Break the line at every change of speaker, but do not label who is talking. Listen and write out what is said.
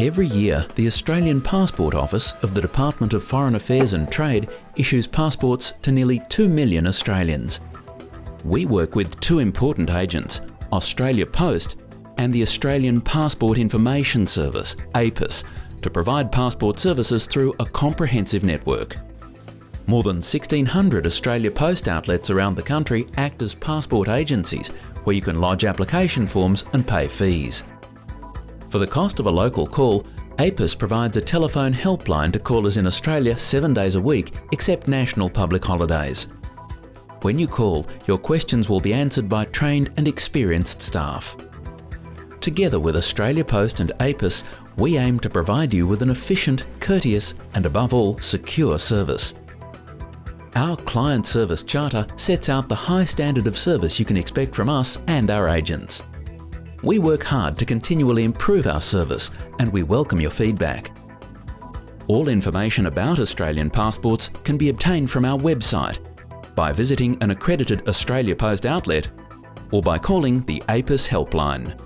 Every year, the Australian Passport Office of the Department of Foreign Affairs and Trade issues passports to nearly 2 million Australians. We work with two important agents, Australia Post and the Australian Passport Information Service, APIS, to provide passport services through a comprehensive network. More than 1,600 Australia Post outlets around the country act as passport agencies where you can lodge application forms and pay fees. For the cost of a local call, APIS provides a telephone helpline to callers in Australia seven days a week except national public holidays. When you call, your questions will be answered by trained and experienced staff. Together with Australia Post and APIS, we aim to provide you with an efficient, courteous and above all, secure service. Our Client Service Charter sets out the high standard of service you can expect from us and our agents. We work hard to continually improve our service and we welcome your feedback. All information about Australian passports can be obtained from our website by visiting an accredited Australia Post outlet or by calling the APIS helpline.